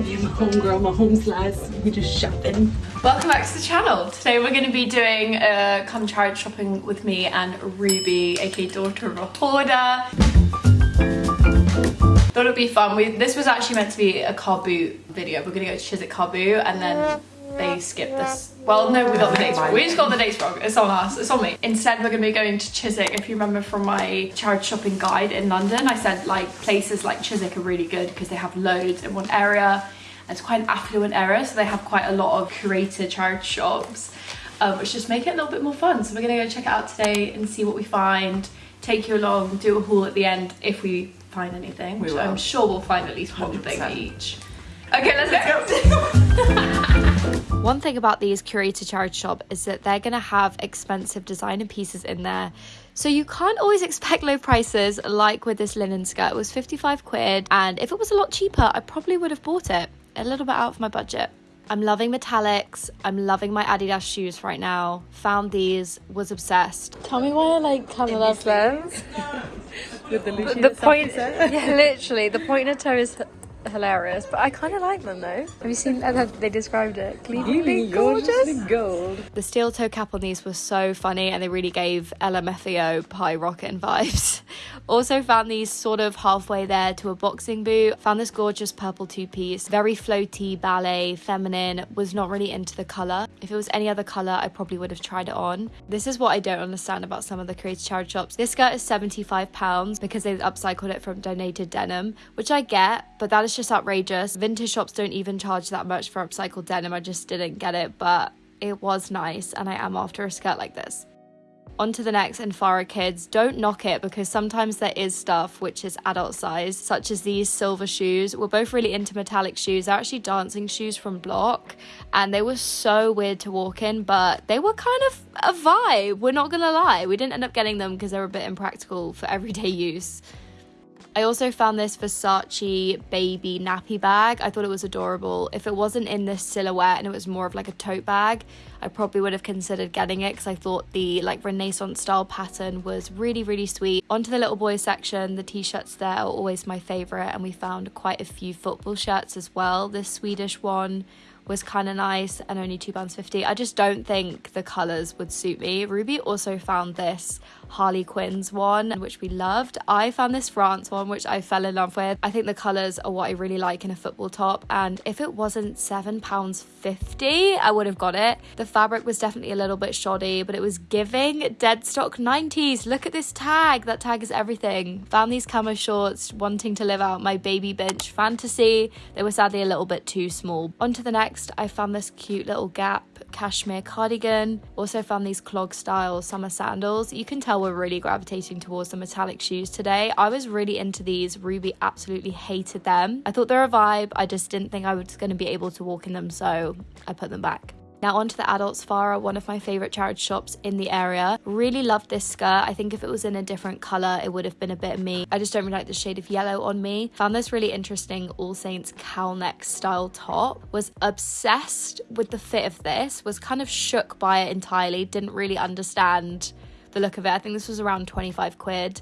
Me and my homegirl, my home slice, we just shopping. Welcome back to the channel. Today we're going to be doing a come charge shopping with me and Ruby, aka daughter of a hoarder. Thought it'd be fun. We, this was actually meant to be a car boot video. We're going to go to Chiswick car boot and then they skipped this. Well, no, we got the dates wrong. We just got the dates wrong. It's on us. It's on me. Instead, we're going to be going to Chiswick. If you remember from my charge shopping guide in London, I said like places like Chiswick are really good because they have loads in one area. It's quite an affluent area, so they have quite a lot of curated charge shops, um, which just make it a little bit more fun. So we're going to go check it out today and see what we find, take you along, do a haul at the end if we find anything, which I'm sure we'll find at least one 100%. thing each. Okay, let's go. One thing about these curated charity shop is that they're going to have expensive designer pieces in there. So you can't always expect low prices like with this linen skirt. It was 55 quid and if it was a lot cheaper, I probably would have bought it. A little bit out of my budget. I'm loving metallics. I'm loving my Adidas shoes right now. Found these, was obsessed. Tell me why I like Camilla lens. With the, the point, yeah, literally, the pointer toe is hilarious, but I kind of like them though. Have you seen how they described it? Gleamingly gorgeous. gold. The steel toe cap on these was so funny and they really gave LMFAO Party Rockin' vibes. also found these sort of halfway there to a boxing boot. Found this gorgeous purple two-piece, very floaty, ballet, feminine, was not really into the colour. If it was any other colour, I probably would have tried it on. This is what I don't understand about some of the creative charity shops. This skirt is £75 because they upcycled it from donated denim, which I get, but that is just outrageous. Vintage shops don't even charge that much for upcycled denim. I just didn't get it, but it was nice and I am after a skirt like this. On to the next and Fara Kids. Don't knock it because sometimes there is stuff which is adult size, such as these silver shoes. We're both really into metallic shoes. They're actually dancing shoes from Bloch and they were so weird to walk in, but they were kind of a vibe. We're not gonna lie. We didn't end up getting them because they were a bit impractical for everyday use. I also found this Versace baby nappy bag. I thought it was adorable. If it wasn't in this silhouette and it was more of like a tote bag, I probably would have considered getting it because I thought the like renaissance style pattern was really, really sweet. Onto the little boys section, the t-shirts there are always my favorite and we found quite a few football shirts as well. This Swedish one was kind of nice and only £2.50. I just don't think the colours would suit me. Ruby also found this Harlequins one, which we loved. I found this France one, which I fell in love with. I think the colours are what I really like in a football top. And if it wasn't £7.50, I would have got it. The fabric was definitely a little bit shoddy, but it was giving dead stock 90s. Look at this tag. That tag is everything. Found these camo shorts, wanting to live out my baby bench fantasy. They were sadly a little bit too small. On to the next, I found this cute little Gap cashmere cardigan. Also found these clog style summer sandals. You can tell we're really gravitating towards the metallic shoes today. I was really into these. Ruby absolutely hated them. I thought they're a vibe. I just didn't think I was going to be able to walk in them, so I put them back. Now onto the adults Fara, one of my favorite charity shops in the area. Really loved this skirt. I think if it was in a different color, it would have been a bit me. I just don't really like the shade of yellow on me. Found this really interesting All Saints cowl neck style top. Was obsessed with the fit of this. Was kind of shook by it entirely. Didn't really understand the look of it. I think this was around 25 quid.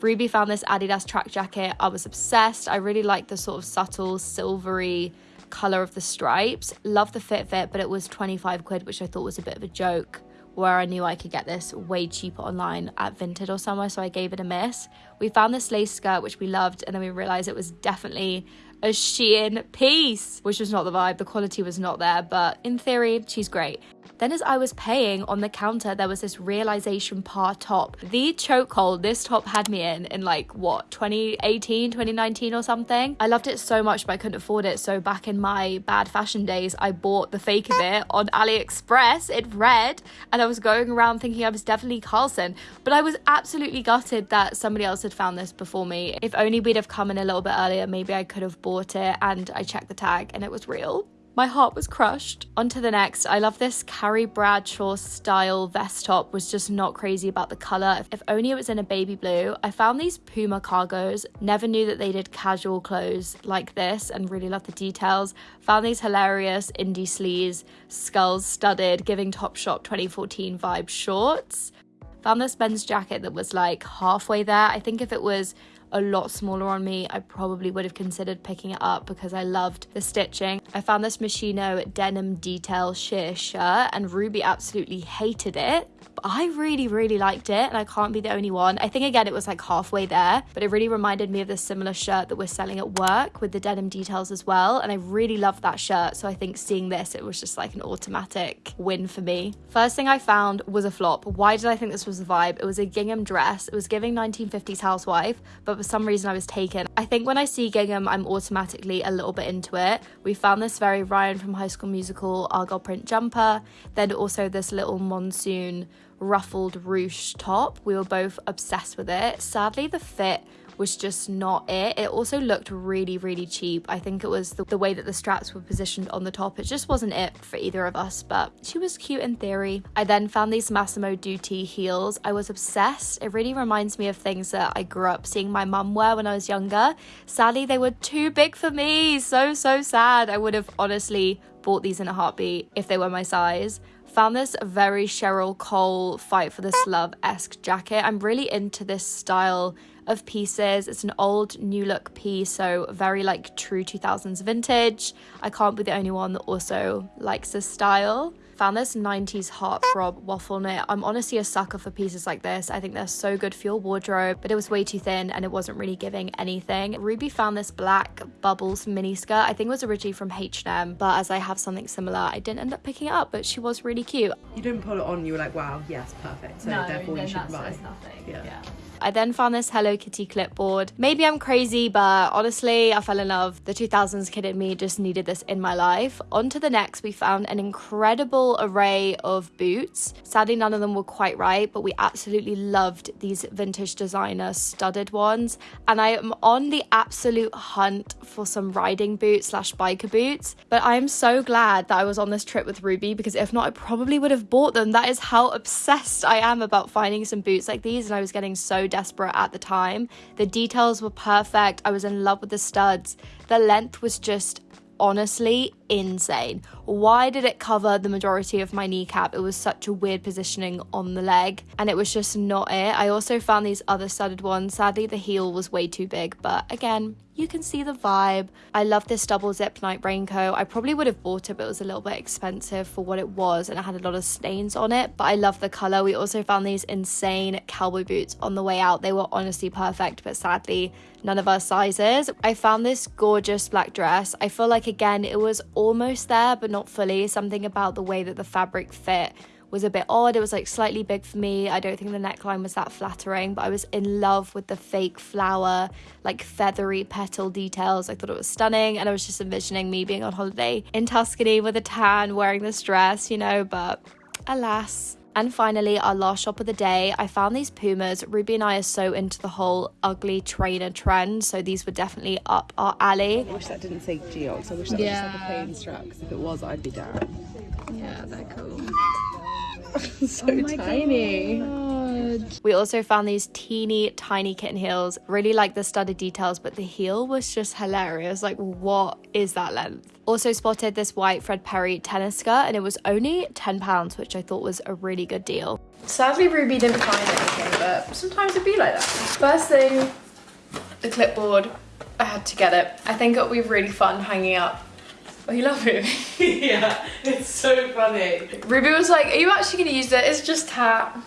Ruby found this Adidas track jacket. I was obsessed. I really liked the sort of subtle silvery color of the stripes. Love the fit of it, but it was 25 quid, which I thought was a bit of a joke where I knew I could get this way cheaper online at Vinted or somewhere, so I gave it a miss. We found this lace skirt, which we loved, and then we realized it was definitely a Shein piece, which was not the vibe. The quality was not there, but in theory, she's great. Then as I was paying on the counter, there was this Realisation Par top. The chokehold this top had me in in like what 2018, 2019 or something. I loved it so much, but I couldn't afford it. So back in my bad fashion days, I bought the fake of it on AliExpress in red, and I was going around thinking I was definitely Carlson. But I was absolutely gutted that somebody else had found this before me. If only we'd have come in a little bit earlier, maybe I could have bought it. And I checked the tag, and it was real. My heart was crushed. On to the next. I love this Carrie Bradshaw style vest top. Was just not crazy about the color. If only it was in a baby blue. I found these Puma cargos. Never knew that they did casual clothes like this and really love the details. Found these hilarious indie sleaze, skulls studded, giving Topshop 2014 vibe shorts. Found this men's jacket that was like halfway there. I think if it was a lot smaller on me, I probably would have considered picking it up because I loved the stitching. I found this Moschino denim detail sheer shirt and Ruby absolutely hated it. But I really, really liked it and I can't be the only one. I think again it was like halfway there, but it really reminded me of this similar shirt that we're selling at work with the denim details as well. And I really loved that shirt. So I think seeing this, it was just like an automatic win for me. First thing I found was a flop. Why did I think this was the vibe? It was a gingham dress. It was giving 1950s housewife, but for some reason I was taken. I think when I see gingham, I'm automatically a little bit into it. We found this very Ryan from High School Musical Argyle print jumper, then also this little monsoon ruffled ruche top. We were both obsessed with it. Sadly, the fit was just not it. It also looked really, really cheap. I think it was the, the, way that the straps were positioned on the top. It just wasn't it for either of us, but she was cute in theory. I then found these Massimo Dutti heels. I was obsessed. It really reminds me of things that I grew up seeing my mum wear when I was younger. Sadly, they were too big for me. So, so sad. I would have honestly bought these in a heartbeat if they were my size. Found this very Cheryl Cole Fight for This Love esque jacket. I'm really into this style of pieces. It's an old new look piece, so very like true 2000s vintage. I can't be the only one that also likes this style found this 90s heartthrob waffle knit. I'm honestly a sucker for pieces like this. I think they're so good for your wardrobe, but it was way too thin and it wasn't really giving anything. Ruby found this black bubbles mini skirt. I think it was originally from H&M, but as I have something similar, I didn't end up picking it up, but she was really cute. You didn't pull it on, you were like, wow, yes, perfect. So no, therefore you should buy. nothing. yeah. yeah. I then found this Hello Kitty clipboard. Maybe I'm crazy, but honestly, I fell in love. The 2000s kid in me just needed this in my life. On to the next, we found an incredible array of boots. Sadly, none of them were quite right, but we absolutely loved these vintage designer studded ones. And I am on the absolute hunt for some riding boots slash biker boots. But I am so glad that I was on this trip with Ruby because if not, I probably would have bought them. That is how obsessed I am about finding some boots like these. And I was getting so desperate at the time. The details were perfect. I was in love with the studs. The length was just honestly insane. Why did it cover the majority of my kneecap? It was such a weird positioning on the leg and it was just not it. I also found these other studded ones. Sadly, the heel was way too big, but again, you can see the vibe. I love this double zip night raincoat. I probably would have bought it, but it was a little bit expensive for what it was and it had a lot of stains on it. But I love the color. We also found these insane cowboy boots on the way out. They were honestly perfect, but sadly, none of our sizes. I found this gorgeous black dress. I feel like, again, it was almost there, but not fully. Something about the way that the fabric fit was a bit odd. It was like slightly big for me. I don't think the neckline was that flattering, but I was in love with the fake flower, like feathery petal details. I thought it was stunning. And I was just envisioning me being on holiday in Tuscany with a tan, wearing this dress, you know, but alas. And finally, our last shop of the day, I found these Pumas. Ruby and I are so into the whole ugly trainer trend, so these were definitely up our alley. I wish that didn't say Geox. I wish that yeah. was just like a plain strap, because if it was, I'd be down. Yeah, they're cool. so oh tiny. God. We also found these teeny tiny kitten heels. Really like the studded details, but the heel was just hilarious. Like, what is that length? Also spotted this white Fred Perry tennis skirt and it was only £10, which I thought was a really good deal. Sadly, Ruby didn't find anything, but sometimes it'd be like that. First thing, the clipboard. I had to get it. I think it'll be really fun hanging up Oh, you love it? yeah, it's so funny. Ruby was like, are you actually going to use it? It's just tap.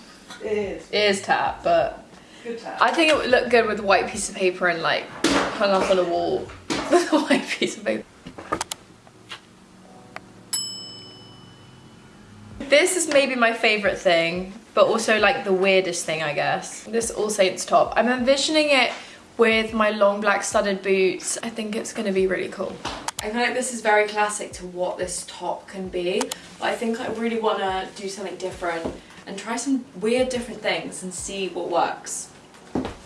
It is. It is tap, but good tap. I think it would look good with a white piece of paper and like hung up on a wall with a white piece of paper. This is maybe my favourite thing, but also like the weirdest thing, I guess. This All Saints top. I'm envisioning it with my long black studded boots. I think it's going to be really cool. I feel like this is very classic to what this top can be, but I think I really want to do something different and try some weird different things and see what works,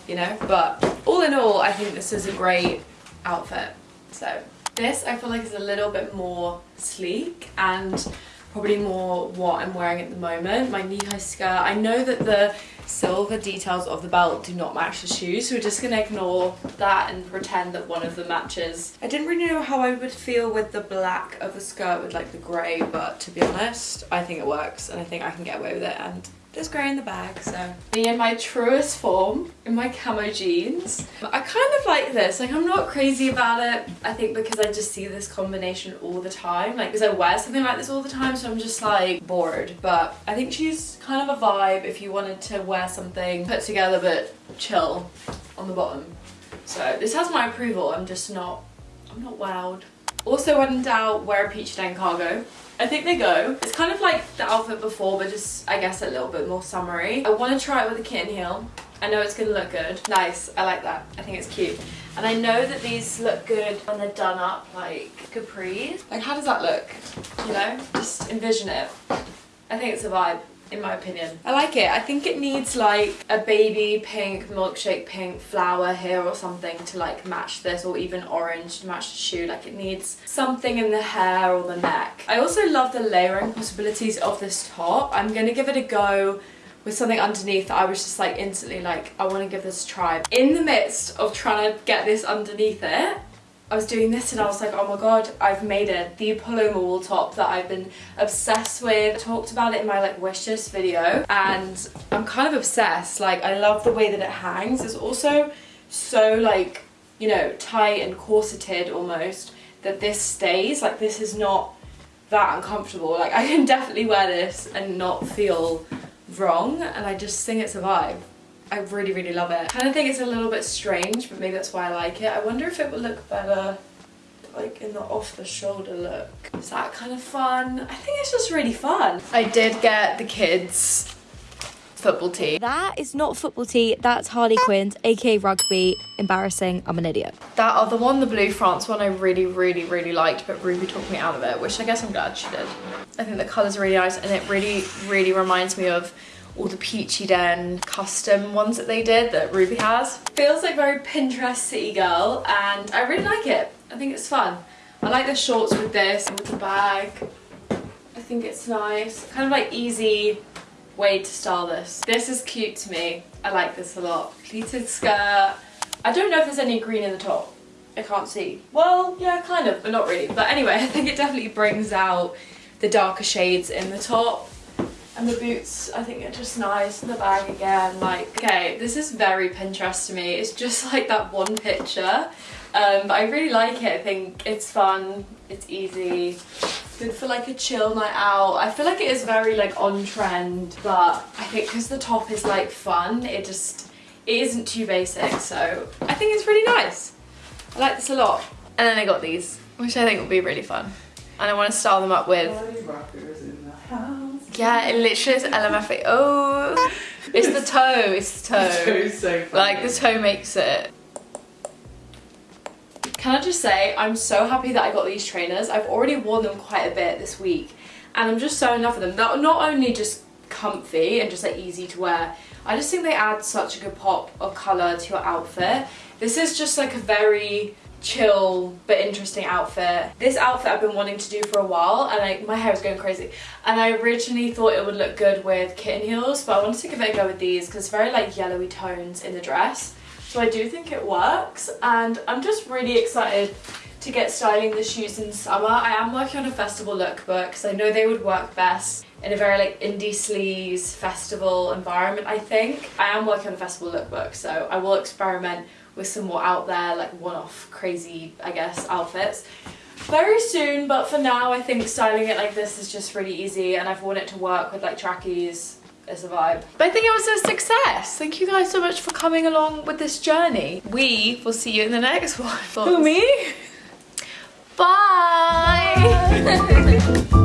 you know? But all in all, I think this is a great outfit. So this I feel like is a little bit more sleek and probably more what I'm wearing at the moment. My knee-high skirt. I know that the silver details of the belt do not match the shoes, so we're just gonna ignore that and pretend that one of them matches. I didn't really know how I would feel with the black of the skirt with like the grey, but to be honest, I think it works and I think I can get away with it and there's grey in the bag, so. Me in my truest form, in my camo jeans. I kind of like this, like I'm not crazy about it. I think because I just see this combination all the time, like because I wear something like this all the time, so I'm just like bored. But I think she's kind of a vibe if you wanted to wear something put together but chill on the bottom. So this has my approval, I'm just not, I'm not wowed. Also when in doubt, wear a Peachy Den cargo. I think they go. It's kind of like the outfit before, but just, I guess, a little bit more summery. I want to try it with a kitten heel. I know it's going to look good. Nice. I like that. I think it's cute. And I know that these look good when they're done up like capris. Like, how does that look? You know? Just envision it. I think it's a vibe in my opinion. I like it. I think it needs like a baby pink, milkshake pink flower here or something to like match this or even orange to match the shoe. Like it needs something in the hair or the neck. I also love the layering possibilities of this top. I'm going to give it a go with something underneath I was just like instantly like I want to give this a try. In the midst of trying to get this underneath it I was doing this and I was like, oh my god, I've made it. The Paloma wool top that I've been obsessed with. I talked about it in my like wish list video and I'm kind of obsessed. Like I love the way that it hangs. It's also so like, you know, tight and corseted almost that this stays. Like this is not that uncomfortable. Like I can definitely wear this and not feel wrong and I just think it's a vibe. I really, really love it. I kind of think it's a little bit strange, but maybe that's why I like it. I wonder if it would look better like in the off the shoulder look. Is that kind of fun? I think it's just really fun. I did get the kids football tee. That is not football tee, that's Harlequins, aka rugby. Embarrassing, I'm an idiot. That other one, the blue France one, I really, really, really liked, but Ruby talked me out of it, which I guess I'm glad she did. I think the colours are really nice and it really, really reminds me of all the Peachy Den custom ones that they did that Ruby has. Feels like very Pinterest city girl and I really like it. I think it's fun. I like the shorts with this, and with the bag. I think it's nice. Kind of like easy way to style this. This is cute to me. I like this a lot. Pleated skirt. I don't know if there's any green in the top. I can't see. Well, yeah, kind of, but not really. But anyway, I think it definitely brings out the darker shades in the top and the boots I think are just nice the bag again like okay this is very Pinterest to me it's just like that one picture. Um, but I really like it I think it's fun it's easy good for like a chill night out. I feel like it is very like on trend but I think because the top is like fun it just it isn't too basic so I think it's really nice. I like this a lot. And then I got these which I think will be really fun. And I want to style them up with yeah, it literally is LMFA. Oh, it's the toe. It's the toe. The so funny. Like the toe makes it. Can I just say, I'm so happy that I got these trainers. I've already worn them quite a bit this week and I'm just so in love with them. They're not only just comfy and just like easy to wear, I just think they add such a good pop of colour to your outfit. This is just like a very chill but interesting outfit. This outfit I've been wanting to do for a while and I, my hair is going crazy and I originally thought it would look good with kitten heels but I wanted to give it a go with these because it's very like yellowy tones in the dress so I do think it works and I'm just really excited to get styling the shoes in summer. I am working on a festival lookbook because I know they would work best in a very like indie sleaze festival environment I think. I am working on a festival lookbook so I will experiment with some more out there like one-off crazy I guess outfits very soon but for now I think styling it like this is just really easy and I've worn it to work with like trackies it's a vibe. But I think it was a success. Thank you guys so much for coming along with this journey. We will see you in the next one. Who, me? Bye.